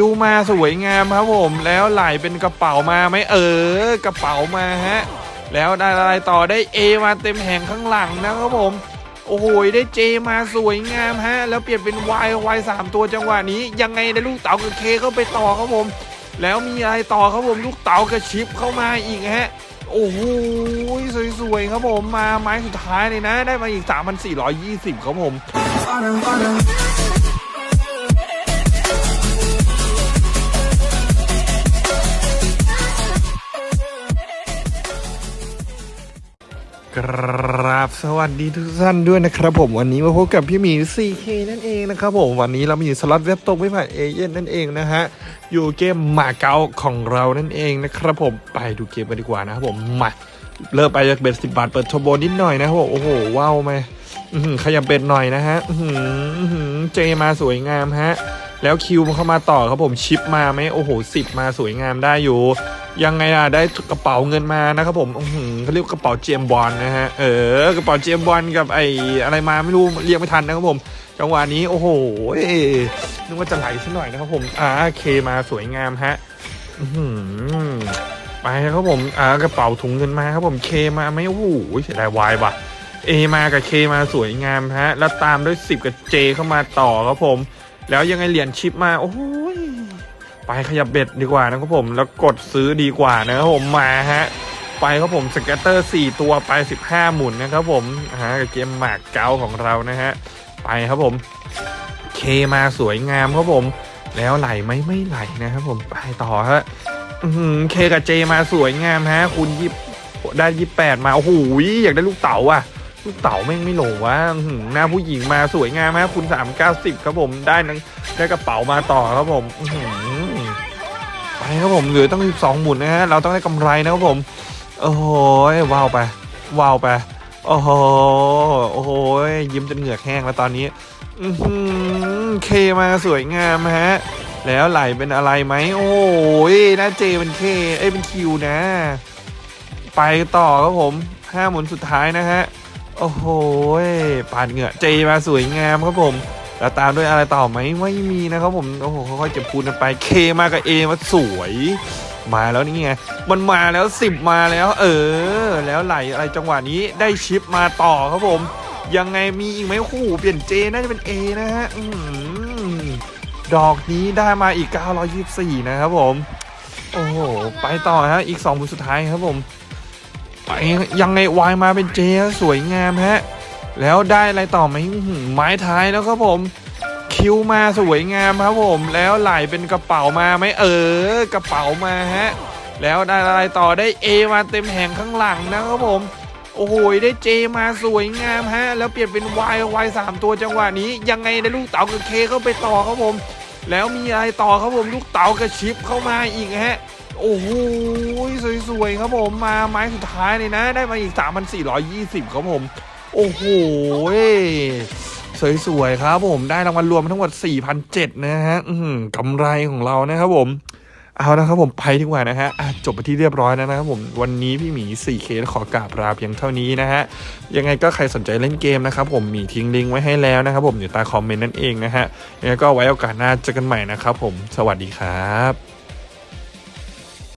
คิวมาสวยงามครับผมแล้วไหลเป็นกระเป๋ามาไหมเออกระเป๋ามาฮะแล้วได้อะไรต่อได้เอมาเต็มแห่งข้างหลังนะครับผมโอ้โหได้เจมาสวยงามฮะ แล้วเปลี่ยนเป็น Y Y สามตัวจังหวะนี้ ยังไงได้ลูกเต๋ากับเคเข้าไปต่อครับผม แล้วมีอะไรต่อครับผมลูกเต๋ากับชิปเข้ามาอีกฮะ โอ้โหสวยๆครับผมมาไม้สุดท้ายเลยนะ ได้มาอีก 3,420 ครับผม กราบสวัสดีทุกท่านด้วยนะครับผมวันนี้มาพบกับพี่หมี 4K นั่นเองนะครับผมวันนี้เรามีสล็อตเว็บตรงไม่ผ่านเอเย่นนั่นเองนะฮะอยู่เกมหมาเก๊าของเรานั่นเองนะครับผมไปดูเกมกันดีกว่านะครับผมมาเริ่มไปจากเบ็ดสิบบาทเปิดโทโบนิดหน่อยนะครับผมโอ้โหว้าวไหมขยับเบ็ดหน่อยนะฮะเจมาสวยงามฮะแล้วคิวเข้ามาต่อครับผมชิปมาไหมโอ้โหสิบมาสวยงามได้อยู่ ยังไงอะได้กระเป๋าเงินมานะครับผมเขาเรียกกระเป๋าเจมบอลนะฮะเออกระเป๋าเจมบอลกับไอ้อะไรมาไม่รู้เรียกไม่ทันนะครับผม จังหวะนี้โอ้โหนึกว่าจะไหลซะหน่อยนะครับผมอ่าเคมาสวยงามฮะไปครับผมอ่ากระเป๋าถุงเงินมาครับผมเคมาไม่โอ้โหเสียดายวายว่ะเอมากับเคมาสวยงามฮะ แล้วตามด้วย10กับเจเข้ามาต่อครับผม แล้วยังไงเหรียญชิปมาโอ้โห ไปขยับ bet ดีกว่านะครับผมแล้วกดซื้อดีกว่านะครับผมมาฮะไปครับผม scatter 4 ตัวไป 15 หมุนนะครับผมฮะกับเกมมาเก๊าของเรานะฮะไปครับผม K มาสวยงามครับผม แล้วไหลไหมไม่ไหลนะครับผมไปต่อฮะ K กับ J มาสวยงามฮะ คุณยิบได้ยี่แปดมาโอ้โหอยากได้ลูกเต๋าอะ ลูกเต๋าแม่งไม่ลงวะหือหน้าผู้หญิงมาสวยงามฮะคุณสามเก้าสิบครับผมได้นังได้กระเป๋ามาต่อครับผมอื ครับผมเหลือต้องสองหมุนนะฮะเราต้องได้กำไรนะครับผมโอ้โหว้าวไปว้าวไปโอ้โหโอ้โหยิ้มจนเหงือกแห้งแล้วตอนนี้อืเคมาสวยงามฮะแล้วไหลเป็นอะไรไหมโอ้ยหน้าเจเป็นเคเอ้ยเป็นคิวนะ ไปต่อครับผมห้าหมุนสุดท้ายนะฮะโอ้โหปาดเหงื่อเจมาสวยงามครับผม แล้วตามด้วยอะไรต่อไหมไม่มีนะครับผมโอ้โหค่อยๆเก็บคูณกันไปเคมากับเอมาสวยมาแล้วนี่ไง มันมาแล้วสิบมาแล้ว เออ แล้วไหลอะไรจังหวะนี้ได้ชิปมาต่อครับผม ยังไงมีอีกไหมโอ้โหเปลี่ยนเจน่าจะเป็น A นะฮะอดอกนี้ได้มาอีก 924 นะครับผม โอ้โห ไปต่อฮะอีก2หมุนสุดท้ายครับผม ไปยังไงวายมาเป็นเจสวยงามฮะ แล้วได้อะไรต่อไหมไม้ท้ายแล้วครับผม คิวมาสวยงามครับผม แล้วไหลเป็นกระเป๋ามาไหมเออ กระเป๋ามาฮะ แล้วได้อะไรต่อได้เอมาเต็มแห่งข้างหลังนะครับผมโอ้โห ได้เจมาสวยงามฮะ แล้วเปลี่ยนเป็น Y Y สามตัวจังหวะนี้ ยังไงได้ลูกเต๋ากับเคเข้าไปต่อครับผม แล้วมีอะไรต่อครับผม ลูกเต๋ากับชิปเข้ามาอีกฮะ โอ้โห สวยๆครับผม มาไม้สุดท้ายเลยนะ ได้มาอีก 3,420 ครับผม โอ้โหสวยๆครับผมได้รางวัลรวมทั้งหมด4,007นะฮะกำไรของเรานะครับผม เอานะครับผมไปดีกว่านะฮะจบไปที่เรียบร้อยแล้วนะครับผมวันนี้พี่หมี 4K ขอกราบลาเพียงเท่านี้นะฮะยังไงก็ใครสนใจเล่นเกมนะครับผมมีทิ้งลิงก์ไว้ให้แล้วนะครับผมอยู่ใต้คอมเมนต์นั่นเองนะฮะยังไงก็ไว้โอกาสหน้าเจอกันใหม่นะครับผมสวัสดีครับ